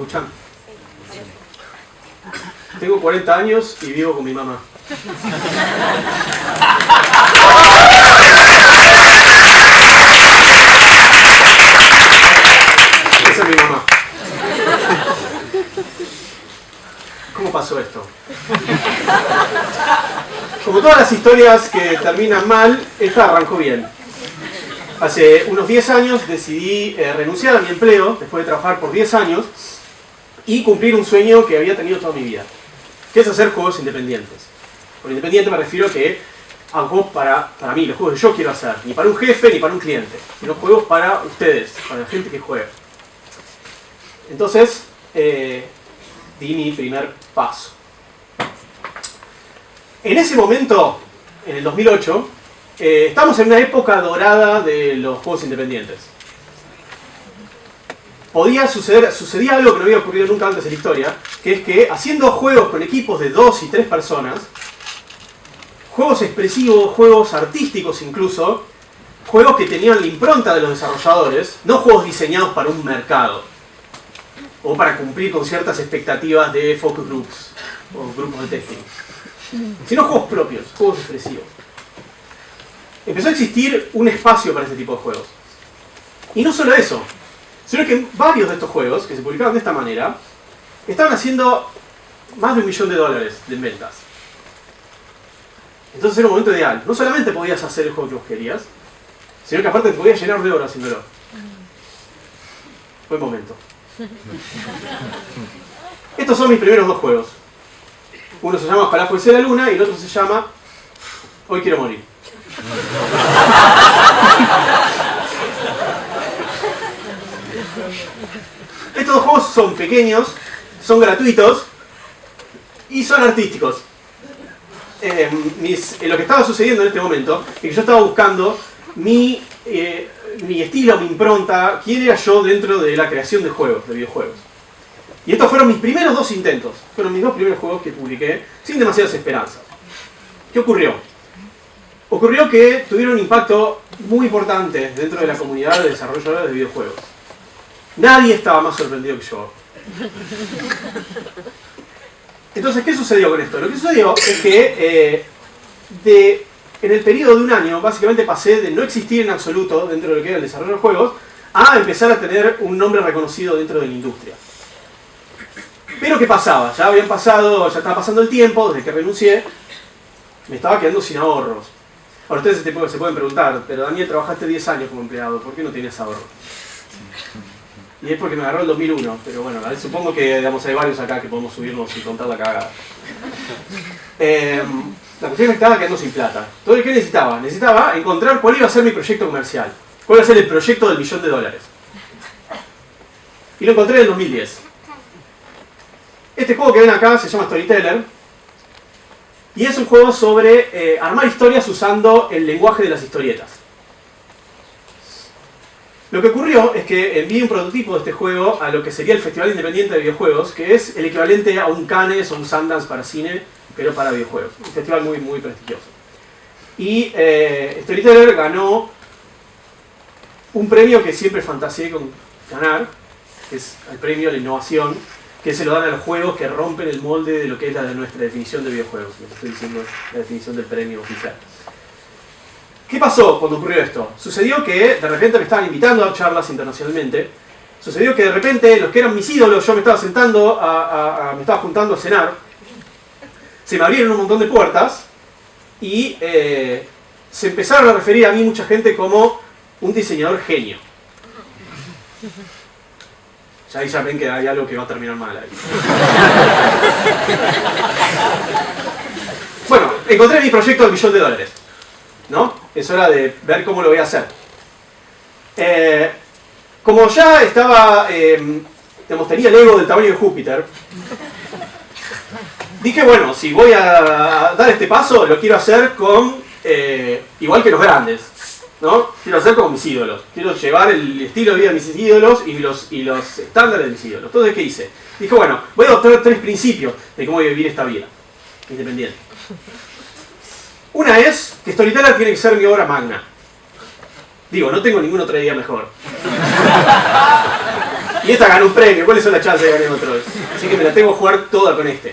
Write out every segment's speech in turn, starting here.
escuchan? Tengo 40 años y vivo con mi mamá. Esa es mi mamá. ¿Cómo pasó esto? Como todas las historias que terminan mal, esta arrancó bien. Hace unos 10 años decidí eh, renunciar a mi empleo, después de trabajar por 10 años, y cumplir un sueño que había tenido toda mi vida, que es hacer juegos independientes. Por independiente me refiero a que hago juegos para, para mí, los juegos que yo quiero hacer, ni para un jefe ni para un cliente, sino juegos para ustedes, para la gente que juega. Entonces, eh, di mi primer paso. En ese momento, en el 2008, eh, estamos en una época dorada de los juegos independientes. Podía suceder, sucedía algo que no había ocurrido nunca antes en la historia, que es que haciendo juegos con equipos de dos y tres personas, juegos expresivos, juegos artísticos incluso, juegos que tenían la impronta de los desarrolladores, no juegos diseñados para un mercado, o para cumplir con ciertas expectativas de focus groups, o grupos de testing, sino juegos propios, juegos expresivos. Empezó a existir un espacio para este tipo de juegos. Y no solo eso, sino que varios de estos juegos, que se publicaban de esta manera, estaban haciendo más de un millón de dólares de ventas. Entonces era un momento ideal. No solamente podías hacer el juego que vos querías, sino que aparte te podías llenar de horas haciéndolo. Buen momento. Estos son mis primeros dos juegos. Uno se llama Ojalá fuese la luna y el otro se llama Hoy quiero morir. Estos dos juegos son pequeños, son gratuitos y son artísticos. Eh, eh, lo que estaba sucediendo en este momento es que yo estaba buscando mi, eh, mi estilo, mi impronta, quién era yo dentro de la creación de juegos, de videojuegos. Y estos fueron mis primeros dos intentos, fueron mis dos primeros juegos que publiqué sin demasiadas esperanzas. ¿Qué ocurrió? Ocurrió que tuvieron un impacto muy importante dentro de la comunidad de desarrolladores de videojuegos. Nadie estaba más sorprendido que yo. Entonces, ¿qué sucedió con esto? Lo que sucedió es que eh, en el periodo de un año, básicamente pasé de no existir en absoluto dentro de lo que era el desarrollo de juegos, a empezar a tener un nombre reconocido dentro de la industria. Pero ¿qué pasaba? Ya habían pasado, ya estaba pasando el tiempo desde que renuncié, me estaba quedando sin ahorros. Ahora ustedes se, pueden preguntar, pero Daniel, trabajaste 10 años como empleado, ¿por qué no tienes ahorro? Y es porque me agarró el 2001, pero bueno, supongo que digamos, hay varios acá que podemos subirnos y contar la cagada. Eh, la cuestión es que estaba quedando sin plata. Entonces, ¿qué necesitaba? Necesitaba encontrar cuál iba a ser mi proyecto comercial. ¿Cuál iba a ser el proyecto del millón de dólares? Y lo encontré en el 2010. Este juego que ven acá se llama Storyteller. Y es un juego sobre eh, armar historias usando el lenguaje de las historietas. Lo que ocurrió es que envié un prototipo de este juego a lo que sería el Festival Independiente de Videojuegos, que es el equivalente a un Cannes o un Sundance para cine, pero para videojuegos. Un festival muy, muy prestigioso. Y eh, Storyteller ganó un premio que siempre fantaseé con ganar, que es el premio a la innovación, que se lo dan a los juegos que rompen el molde de lo que es la de nuestra definición de videojuegos. Les estoy diciendo la definición del premio oficial. ¿Qué pasó cuando ocurrió esto? Sucedió que de repente me estaban invitando a charlas internacionalmente. Sucedió que de repente los que eran mis ídolos, yo me estaba sentando, a- me estaba juntando a cenar. Se me abrieron un montón de puertas y eh, se empezaron a referir a mí mucha gente como un diseñador genio. Ya ahí ya ven que hay algo que va a terminar mal ahí. Bueno, encontré mi proyecto del millón de dólares. ¿No? Es hora de ver cómo lo voy a hacer. Eh, como ya estaba, eh, digamos, tenía el ego del tamaño de Júpiter, dije, bueno, si voy a dar este paso, lo quiero hacer con, eh, igual que los grandes, ¿no? Quiero hacer como mis ídolos. Quiero llevar el estilo de vida de mis ídolos y los, y los estándares de mis ídolos. Entonces, ¿qué hice? Dije, bueno, voy a adoptar tres principios de cómo vivir esta vida independiente. Una es que Storyteller tiene que ser mi obra magna. Digo, no tengo ninguna otra idea mejor. Y esta ganó un premio, ¿cuáles son las chances de ganar otro? Así que me la tengo que jugar toda con este.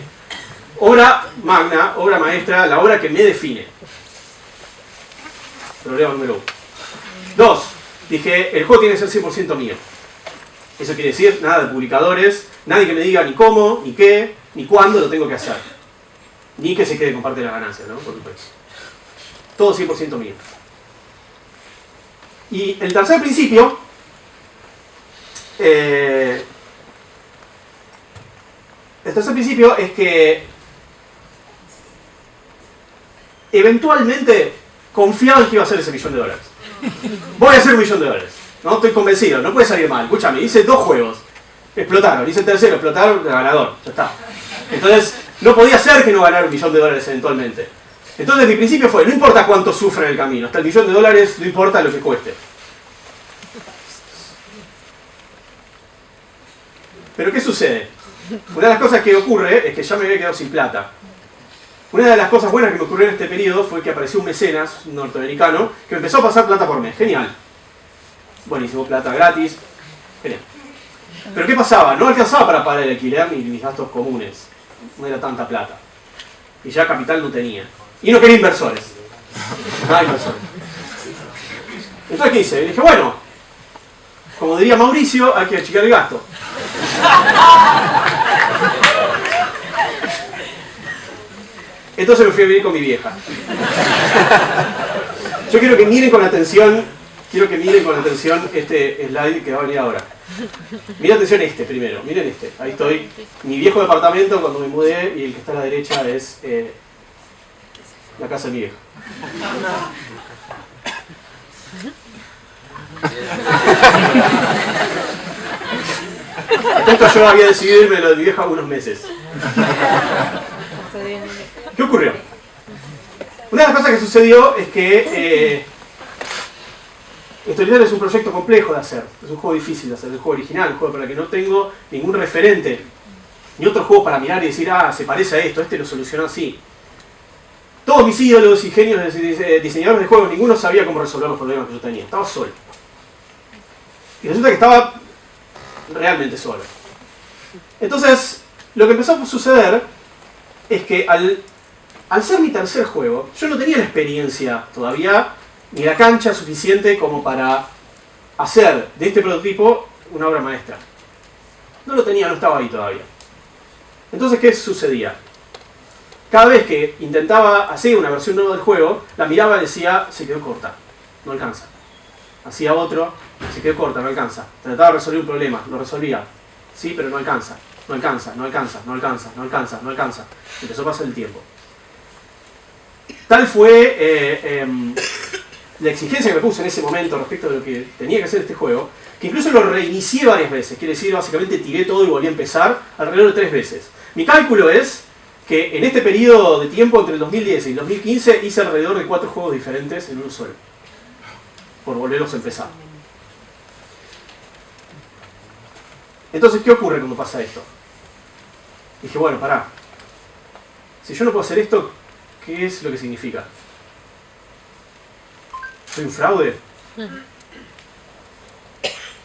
Obra magna, obra maestra, la obra que me define. Problema número uno. Dos, dije, el juego tiene que ser 100% mío. Eso quiere decir, nada de publicadores, nadie que me diga ni cómo, ni qué, ni cuándo lo tengo que hacer. Ni que se quede con parte de la ganancia, ¿no? Por supuesto. Todo 100% mío. Y el tercer principio, eh, el tercer principio es que eventualmente confiaba en que iba a ser ese millón de dólares. Voy a hacer un millón de dólares. ¿no? Estoy convencido, no puede salir mal. Escúchame, hice dos juegos. Explotaron, hice el tercero, explotaron, ganador. Ya está. Entonces, no podía ser que no ganara un millón de dólares eventualmente. Entonces mi principio fue, no importa cuánto sufre en el camino, hasta el millón de dólares no importa lo que cueste. Pero ¿qué sucede? Una de las cosas que ocurre es que ya me había quedado sin plata. Una de las cosas buenas que me ocurrió en este periodo fue que apareció un mecenas norteamericano que me empezó a pasar plata por mes. Genial. Buenísimo, plata gratis. Genial. Pero ¿qué pasaba? No alcanzaba para pagar el alquiler ni mis gastos comunes. No era tanta plata. Y ya capital no tenía. Y no quería inversores. Entonces, ¿qué hice? dije, bueno, como diría Mauricio, hay que achicar el gasto. Entonces me fui a vivir con mi vieja. Yo quiero que miren con atención, quiero que miren con atención este slide que va a venir ahora. Miren atención este primero, miren este. Ahí estoy. Mi viejo departamento cuando me mudé y el que está a la derecha es eh, la casa de vieja. Esto yo había decidido irme de mi vieja unos meses. ¿Qué ocurrió? Una de las cosas que sucedió es que eh, es un proyecto complejo de hacer, es un juego difícil de hacer, es un juego original, un juego para el que no tengo ningún referente, ni otro juego para mirar y decir, ah, se parece a esto, este lo solucionó así. Todos mis ídolos y genios diseñadores de juegos, ninguno sabía cómo resolver los problemas que yo tenía, estaba solo. Y resulta que estaba realmente solo. Entonces, lo que empezó a suceder es que al, al ser mi tercer juego, yo no tenía la experiencia todavía, ni la cancha suficiente como para hacer de este prototipo una obra maestra. No lo tenía, no estaba ahí todavía. Entonces, ¿qué sucedía? Cada vez que intentaba hacer una versión nueva del juego, la miraba y decía, se quedó corta, no alcanza. Hacía otro, se quedó corta, no alcanza. Trataba de resolver un problema, lo resolvía. Sí, pero no alcanza, no alcanza, no alcanza, no alcanza, no alcanza, no alcanza. Empezó a pasar el tiempo. Tal fue eh, em, la exigencia que me puse en ese momento respecto de lo que tenía que hacer este juego, que incluso lo reinicié varias veces. Quiere decir, básicamente tiré todo y volví a empezar alrededor de tres veces. Mi cálculo es que en este periodo de tiempo entre el 2010 y el 2015 hice alrededor de cuatro juegos diferentes en uno solo. Por volverlos a empezar. Entonces, ¿qué ocurre cuando pasa esto? Dije, bueno, pará. Si yo no puedo hacer esto, ¿qué es lo que significa? ¿Soy un fraude?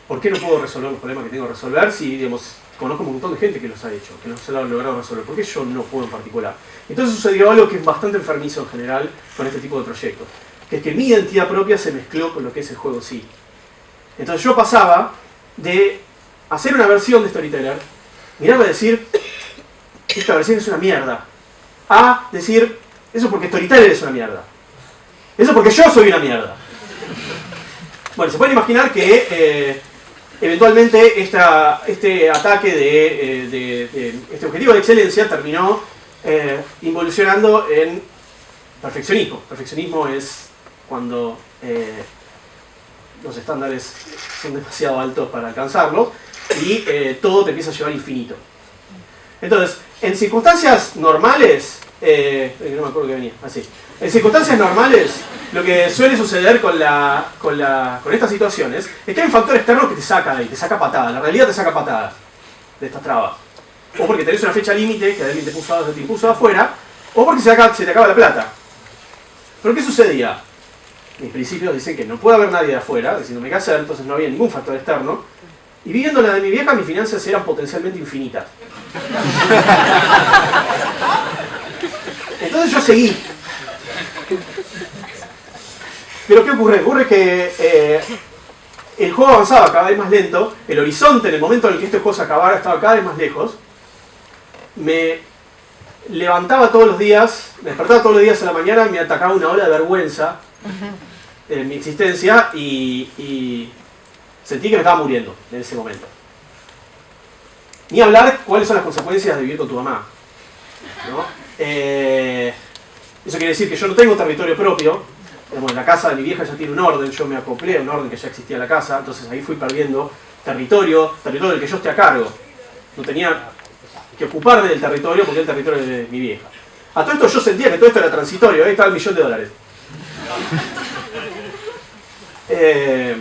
¿Por qué no puedo resolver los problemas que tengo que resolver si, digamos, conozco un montón de gente que los ha hecho, que los ha logrado resolver? ¿Por qué yo no puedo en particular? Entonces sucedió algo que es bastante enfermizo en general con este tipo de proyectos, que es que mi identidad propia se mezcló con lo que es el juego sí. Entonces yo pasaba de hacer una versión de Storyteller, mirarme a decir, esta versión es una mierda, a decir, eso porque Storyteller es una mierda. Eso porque yo soy una mierda. Bueno, se pueden imaginar que eh, eventualmente este ataque eh, de, este objetivo de excelencia terminó eh, involucionando en perfeccionismo. Perfeccionismo es cuando los estándares son demasiado altos para alcanzarlos y eh, todo te empieza a llevar infinito. Entonces, en circunstancias normales, eh, no me acuerdo que venía, así. En circunstancias normales, lo que suele suceder con, la, con, la, con estas situaciones es que hay un factor externo que te saca ahí, te saca patada, la realidad te saca patada de estas trabas. O porque tenés una fecha límite que alguien te, puso, te afuera, o porque se, se te acaba la plata. ¿Pero qué sucedía? Mis principios dicen que no puede haber nadie de afuera, diciéndome qué hacer, entonces no había ningún factor externo. Y viviendo la de mi vieja, mis finanzas eran potencialmente infinitas. Entonces yo seguí. Pero ¿qué ocurre? Ocurre que eh, el juego avanzaba cada vez más lento, el horizonte en el momento en el que este juego se acabara estaba cada vez más lejos. Me levantaba todos los días, me despertaba todos los días a la mañana, me atacaba una ola de vergüenza en mi existencia y, sentí que me estaba muriendo en ese momento. Ni hablar cuáles son las consecuencias de vivir con tu mamá. Eh, eso quiere decir que yo no tengo territorio propio, en la casa de mi vieja ya tiene un orden, yo me acoplé a un orden que ya existía en la casa, entonces ahí fui perdiendo territorio, territorio del que yo esté a cargo. No tenía que ocuparme del territorio porque el territorio de mi vieja. A todo esto yo sentía que todo esto era transitorio, ahí estaba el millón de dólares. Eh,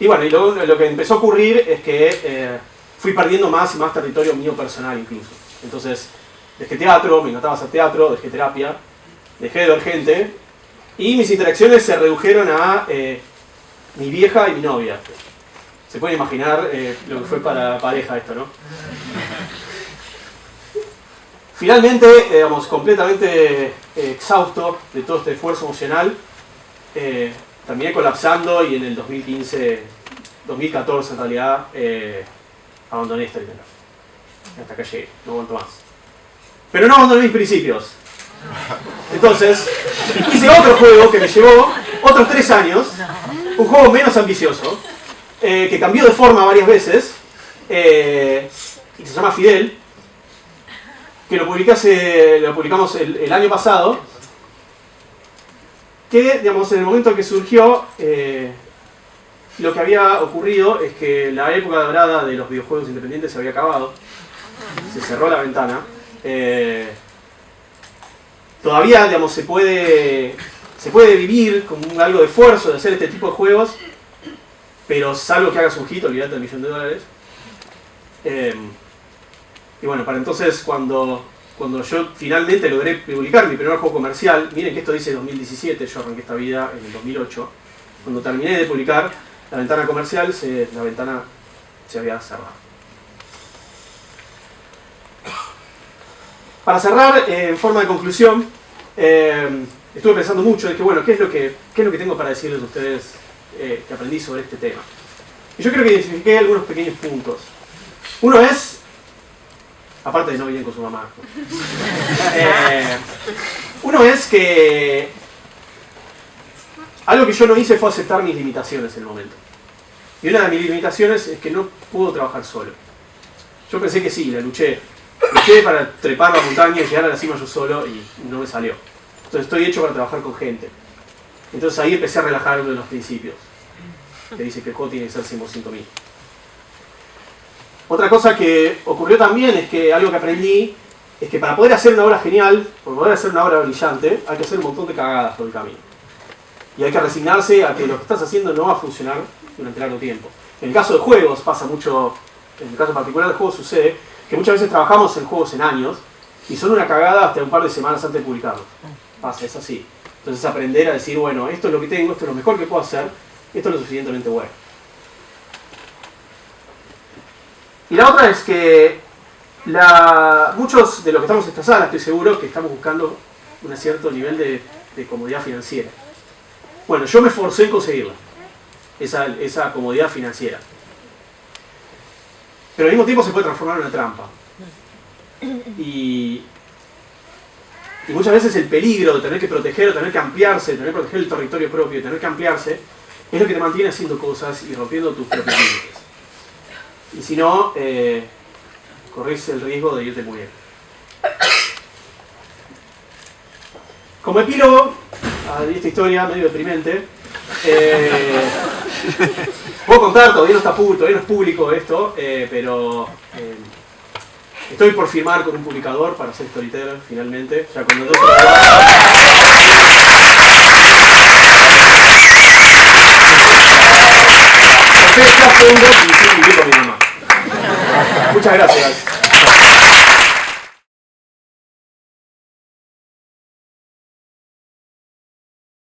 y bueno, y lo, que empezó a ocurrir es que eh, fui perdiendo más y más territorio mío personal incluso. Entonces, dejé teatro, me encantaba hacer teatro, dejé terapia, dejé de ver gente y mis interacciones se redujeron a eh, mi vieja y mi novia. Se puede imaginar eh, lo que fue para pareja esto, ¿no? Finalmente, eh, digamos, completamente exhausto de todo este esfuerzo emocional, terminé colapsando y en el 2015, 2014 en realidad, abandoné esta idea. Hasta acá llegué, no aguanto más. Pero no abandoné mis principios. Entonces, hice otro juego que me llevó otros tres años, un juego menos ambicioso, eh, que cambió de forma varias veces, eh, y se llama Fidel, que lo, lo publicamos el, año pasado, que, digamos, en el momento en que surgió, eh, lo que había ocurrido es que la época dorada de los videojuegos independientes se había acabado, se cerró la ventana, todavía digamos, se, puede, se puede vivir con algo de esfuerzo de hacer este tipo de juegos, pero salvo que hagas un hit, olvídate del millón de dólares. Em, y bueno, para entonces cuando, cuando yo finalmente logré publicar mi primer juego comercial, miren que esto dice 2017, yo arranqué esta vida en el 2008, cuando terminé de publicar la ventana comercial, la ventana se había cerrado. Para cerrar, en forma de conclusión, eh, estuve pensando mucho, de que bueno, ¿qué es lo que, es lo que tengo para decirles a ustedes eh, que aprendí sobre este tema? Y yo creo que identifiqué algunos pequeños puntos. Uno es, aparte de no vivir con su mamá, uno es que algo que yo no hice fue aceptar mis limitaciones en el momento. Y una de mis limitaciones es que no puedo trabajar solo. Yo pensé que sí, la luché, Para trepar la montaña y llegar a la cima yo solo y no me salió. Entonces estoy hecho para trabajar con gente. Entonces ahí empecé a relajar uno de los principios, que dice que el juego tiene que ser 100% mío. Otra cosa que ocurrió también es que algo que aprendí es que para poder hacer una obra genial, para poder hacer una obra brillante, hay que hacer un montón de cagadas por el camino. Y hay que resignarse a que lo que estás haciendo no va a funcionar durante largo tiempo. En el caso de juegos pasa mucho, en el caso particular de juegos sucede, que muchas veces trabajamos en juegos en años y son una cagada hasta un par de semanas antes de publicarlo. Pasa, es así. Entonces aprender a decir, bueno, esto es lo que tengo, esto es lo mejor que puedo hacer, esto es lo suficientemente bueno. Y la otra es que muchos de los que estamos en esta sala, estoy seguro, que estamos buscando un cierto nivel de, comodidad financiera. Bueno, yo me esforcé en conseguirla, esa, esa comodidad financiera pero al mismo tiempo se puede transformar en una trampa. Y, muchas veces el peligro de tener que proteger, de tener que ampliarse, de tener que proteger el territorio propio, de tener que ampliarse, es lo que te mantiene haciendo cosas y rompiendo tus propios límites. Y si no, eh, el riesgo de irte muriendo. Como epílogo a esta historia medio deprimente, eh, Puedo contar, todavía no está público, todavía no es público esto, eh, pero eh, estoy por firmar con un publicador para ser storyteller finalmente. Ya cuando todo Muchas gracias.